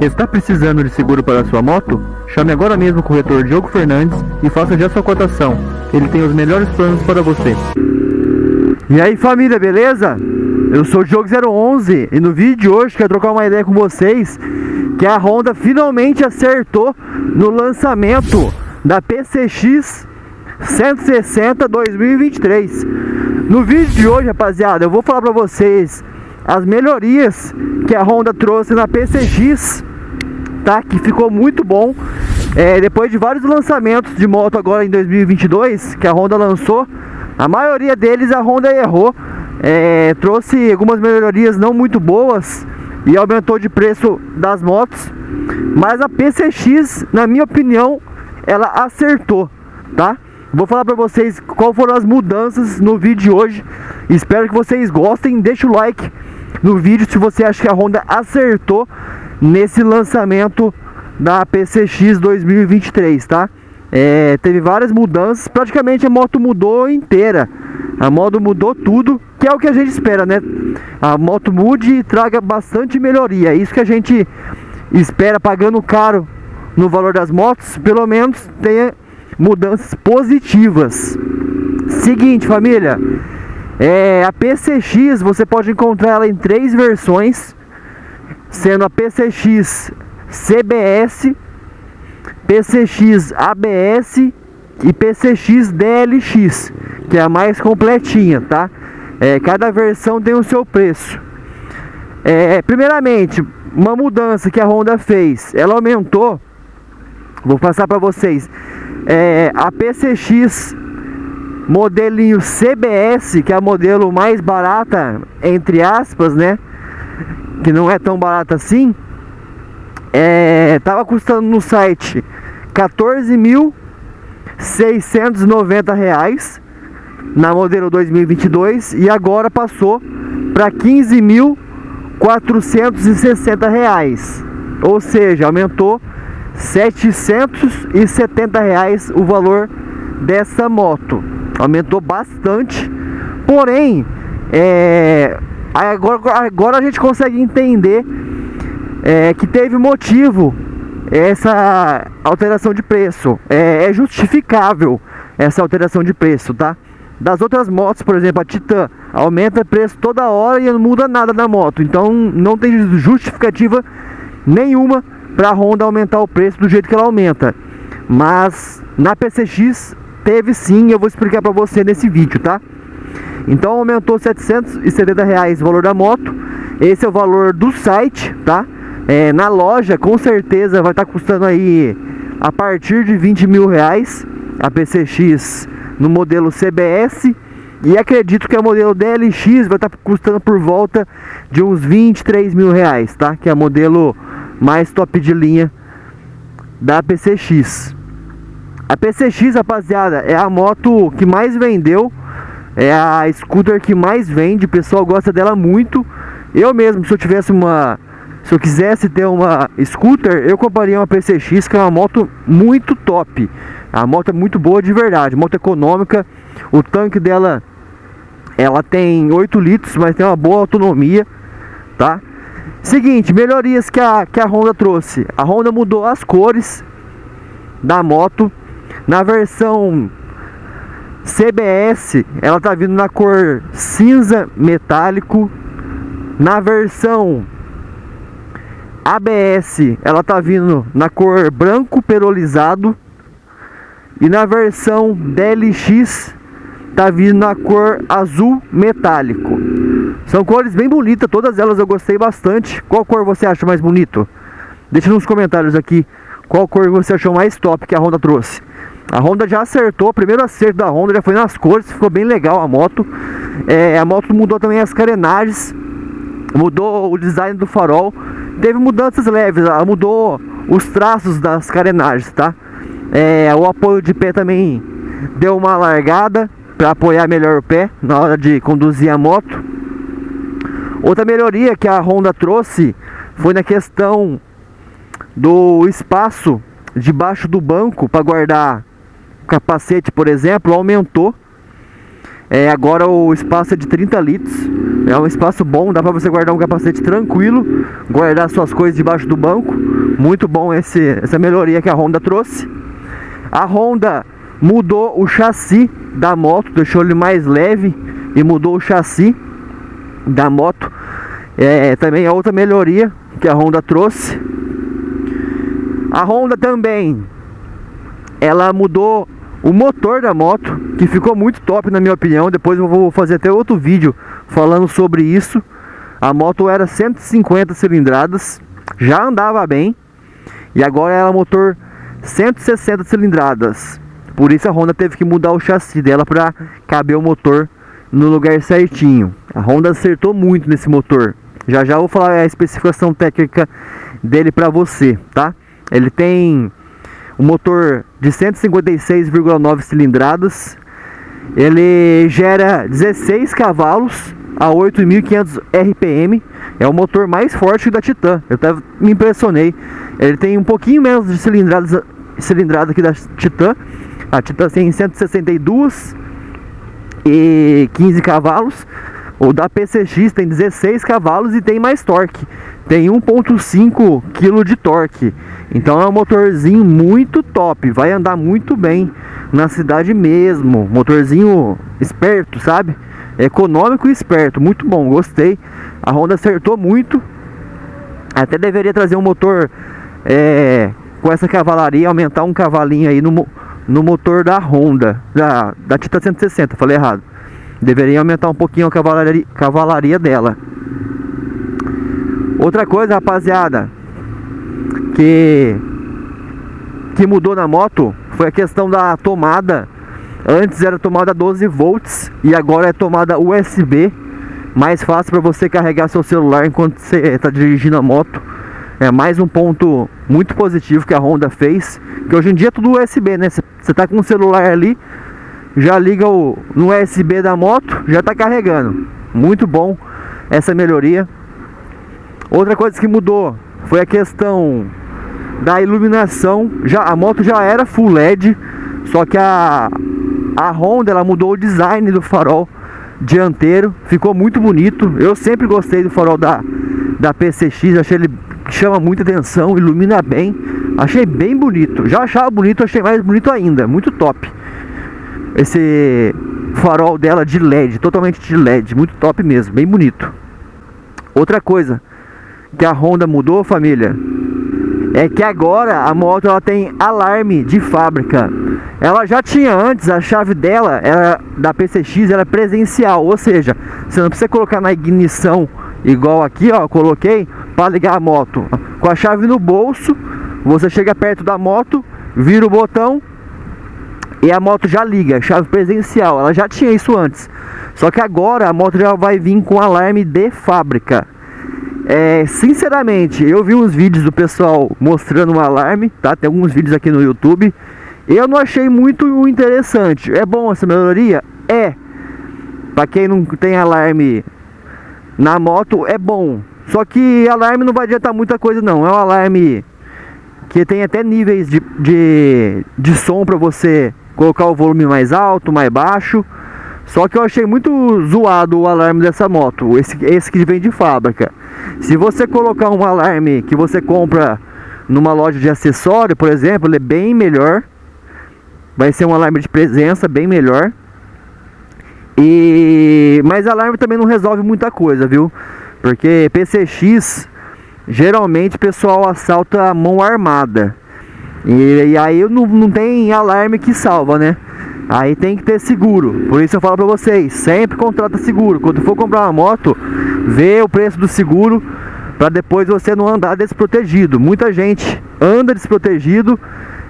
Está precisando de seguro para sua moto? Chame agora mesmo o corretor Diogo Fernandes e faça já sua cotação. Ele tem os melhores planos para você. E aí família, beleza? Eu sou o Diogo011 e no vídeo de hoje quero trocar uma ideia com vocês que a Honda finalmente acertou no lançamento da PCX 160 2023. No vídeo de hoje, rapaziada, eu vou falar para vocês as melhorias que a Honda trouxe na PCX, tá? Que ficou muito bom. É, depois de vários lançamentos de moto agora em 2022 que a Honda lançou, a maioria deles a Honda errou, é, trouxe algumas melhorias não muito boas e aumentou de preço das motos. Mas a PCX, na minha opinião, ela acertou, tá? Vou falar para vocês qual foram as mudanças no vídeo de hoje. Espero que vocês gostem. Deixa o like no vídeo se você acha que a Honda acertou nesse lançamento da PCX 2023, tá? É, teve várias mudanças, praticamente a moto mudou inteira. A moto mudou tudo, que é o que a gente espera, né? A moto mude e traga bastante melhoria. Isso que a gente espera pagando caro no valor das motos, pelo menos tenha mudanças positivas. Seguinte, família, é, a PCX você pode encontrar ela em três versões, sendo a PCX CBS, PCX ABS e PCX DLX, que é a mais completinha, tá? É, cada versão tem o seu preço. É, primeiramente, uma mudança que a Honda fez, ela aumentou, vou passar para vocês, é, a PCX modelinho CBS, que é a modelo mais barata, entre aspas, né? Que não é tão barata assim. É, tava custando no site 14.690 reais na modelo 2022 e agora passou para 15.460 reais. Ou seja, aumentou 770 reais o valor dessa moto. Aumentou bastante. Porém, é, agora, agora a gente consegue entender é, que teve motivo essa alteração de preço. É, é justificável essa alteração de preço, tá? Das outras motos, por exemplo, a Titan aumenta preço toda hora e não muda nada na moto. Então não tem justificativa nenhuma para a Honda aumentar o preço do jeito que ela aumenta. Mas na PCX teve sim, eu vou explicar para você nesse vídeo, tá? Então aumentou 770 reais o valor da moto. Esse é o valor do site, tá? É, na loja com certeza vai estar tá custando aí a partir de 20 mil reais a PCX no modelo CBS e acredito que a modelo DLX vai estar tá custando por volta de uns 23 mil reais, tá? Que é a modelo mais top de linha da PCX. A PCX, rapaziada, é a moto que mais vendeu, é a scooter que mais vende, o pessoal gosta dela muito. Eu mesmo, se eu tivesse uma, se eu quisesse ter uma scooter, eu compraria uma PCX, que é uma moto muito top. A moto é muito boa de verdade, moto econômica. O tanque dela, ela tem 8 litros, mas tem uma boa autonomia, tá? Seguinte, melhorias que a, que a Honda trouxe. A Honda mudou as cores da moto. Na versão CBS, ela tá vindo na cor cinza metálico. Na versão ABS, ela tá vindo na cor branco perolizado. E na versão DLX, tá vindo na cor azul metálico. São cores bem bonitas, todas elas eu gostei bastante. Qual cor você acha mais bonito? Deixa nos comentários aqui qual cor você achou mais top que a Honda trouxe. A Honda já acertou, o primeiro acerto da Honda já foi nas cores, ficou bem legal a moto. É, a moto mudou também as carenagens, mudou o design do farol. Teve mudanças leves, ela mudou os traços das carenagens, tá? É, o apoio de pé também deu uma largada para apoiar melhor o pé na hora de conduzir a moto. Outra melhoria que a Honda trouxe foi na questão do espaço debaixo do banco para guardar capacete, por exemplo, aumentou. É, agora o espaço é de 30 litros. É um espaço bom, dá para você guardar um capacete tranquilo, guardar suas coisas debaixo do banco. Muito bom esse, essa melhoria que a Honda trouxe. A Honda mudou o chassi da moto, deixou ele mais leve e mudou o chassi da moto. É, também é outra melhoria que a Honda trouxe. A Honda também ela mudou o motor da moto, que ficou muito top na minha opinião. Depois eu vou fazer até outro vídeo falando sobre isso. A moto era 150 cilindradas, já andava bem. E agora ela é motor 160 cilindradas. Por isso a Honda teve que mudar o chassi dela para caber o motor no lugar certinho. A Honda acertou muito nesse motor. Já já vou falar a especificação técnica dele para você, tá? Ele tem um motor de 156,9 cilindradas. Ele gera 16 cavalos a 8.500 RPM. É o motor mais forte da Titan. Eu até me impressionei. Ele tem um pouquinho menos de cilindradas, cilindrada aqui da Titan. A Titan tem 162 e 15 cavalos. O da PCX tem 16 cavalos e tem mais torque. Tem 1.5 kg de torque. Então é um motorzinho muito top, vai andar muito bem na cidade mesmo. Motorzinho esperto, sabe? Econômico e esperto, muito bom, gostei. A Honda acertou muito. Até deveria trazer um motor é, com essa cavalaria, aumentar um cavalinho aí no, no motor da Honda, da, da Tita 160, falei errado. Deveria aumentar um pouquinho a cavalaria, cavalaria dela. Outra coisa, rapaziada, que que mudou na moto foi a questão da tomada. Antes era tomada 12 volts e agora é tomada USB, mais fácil para você carregar seu celular enquanto você está dirigindo a moto. É mais um ponto muito positivo que a Honda fez, que hoje em dia é tudo USB, né? Você está com o celular ali, já liga o, no USB da moto, já está carregando. Muito bom essa melhoria. Outra coisa que mudou foi a questão da iluminação. Já a moto já era full LED, só que a a Honda ela mudou o design do farol dianteiro, ficou muito bonito. Eu sempre gostei do farol da da PCX, achei ele chama muita atenção, ilumina bem. Achei bem bonito. Já achava bonito, achei mais bonito ainda, muito top. Esse farol dela de LED, totalmente de LED, muito top mesmo, bem bonito. Outra coisa que a Honda mudou, família, é que agora a moto ela tem alarme de fábrica. Ela já tinha antes, a chave dela era da PCX era presencial, ou seja, você não precisa colocar na ignição igual aqui, ó, coloquei para ligar a moto. Com a chave no bolso, você chega perto da moto, vira o botão e a moto já liga, chave presencial. Ela já tinha isso antes. Só que agora a moto já vai vir com alarme de fábrica. É, sinceramente, eu vi uns vídeos do pessoal mostrando um alarme, tá? Tem alguns vídeos aqui no YouTube. Eu não achei muito interessante. É bom essa melhoria? É. Para quem não tem alarme na moto, é bom. Só que alarme não vai adiantar muita coisa não. É um alarme que tem até níveis de, de, de som para você colocar o volume mais alto, mais baixo. Só que eu achei muito zoado o alarme dessa moto, esse, esse que vem de fábrica. Se você colocar um alarme que você compra numa loja de acessório, por exemplo, ele é bem melhor. Vai ser um alarme de presença bem melhor. E mas alarme também não resolve muita coisa, viu? Porque PCX geralmente o pessoal assalta a mão armada. E, e aí não, não tem alarme que salva, né? Aí tem que ter seguro. Por isso eu falo pra vocês, sempre contrata seguro. Quando for comprar uma moto, vê o preço do seguro para depois você não andar desprotegido. Muita gente anda desprotegido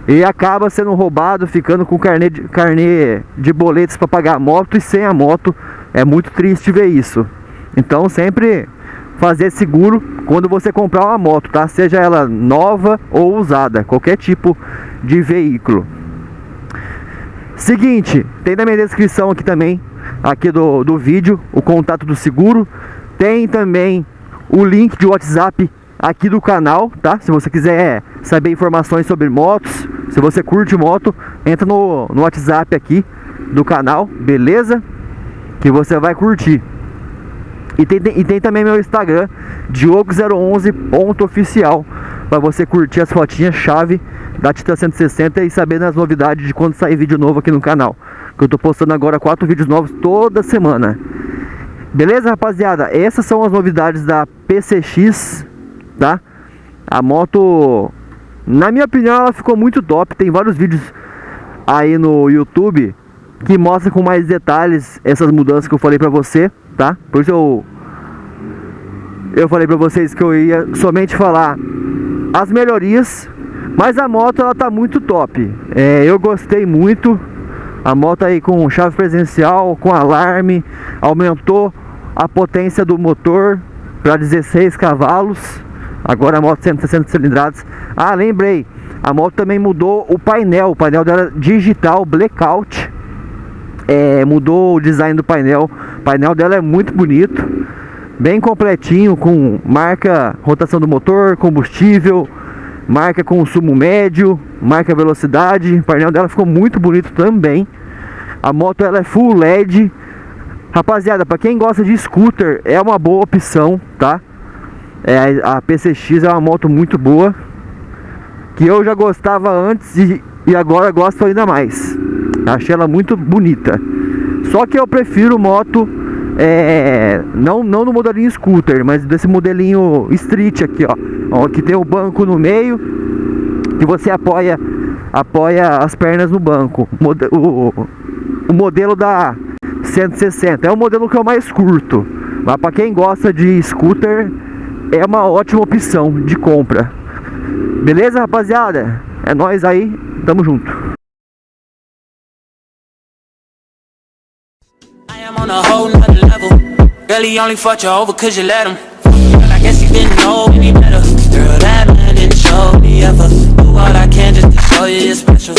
e acaba sendo roubado, ficando com carnê de, carnê de boletos para pagar a moto e sem a moto. É muito triste ver isso. Então sempre fazer seguro quando você comprar uma moto, tá? Seja ela nova ou usada, qualquer tipo de veículo. Seguinte, tem na minha descrição aqui também, aqui do, do vídeo, o contato do seguro. Tem também o link de WhatsApp aqui do canal, tá? Se você quiser saber informações sobre motos, se você curte moto, entra no, no WhatsApp aqui do canal, beleza? que você vai curtir. E tem, e tem também meu Instagram, diogo011.oficial, para você curtir as fotinhas chave da Tita 160 e saber das novidades de quando sair vídeo novo aqui no canal. Que eu tô postando agora quatro vídeos novos toda semana. Beleza, rapaziada? Essas são as novidades da PCX, tá? A moto, na minha opinião, ela ficou muito top. Tem vários vídeos aí no YouTube que mostram com mais detalhes essas mudanças que eu falei pra você tá? Por isso eu eu falei pra vocês que eu ia somente falar as melhorias, mas a moto ela tá muito top. É, eu gostei muito. A moto aí com chave presencial, com alarme, aumentou a potência do motor para 16 cavalos. Agora a moto 160 cilindradas. Ah, lembrei, a moto também mudou o painel. O painel dela digital blackout é, mudou o design do painel. O painel dela é muito bonito, bem completinho, com marca rotação do motor, combustível, marca consumo médio, marca velocidade. O painel dela ficou muito bonito também. A moto ela é full LED. Rapaziada, para quem gosta de scooter, é uma boa opção, tá? É, a PCX é uma moto muito boa. Que eu já gostava antes e, e agora gosto ainda mais. Achei ela muito bonita. Só que eu prefiro moto é, não, não no modelinho scooter, mas desse modelinho street aqui, ó, ó, que tem o banco no meio, que você apoia apoia as pernas no banco. O, o modelo da 160 é o modelo que eu mais curto, mas para quem gosta de scooter é uma ótima opção de compra. Beleza, rapaziada? É nós aí, tamo junto. On a whole nother level. Girl, he only fought you over cause you let him. Girl, I guess he didn't know any better. Girl, that man didn't show me ever. Do all I can just to show you you're special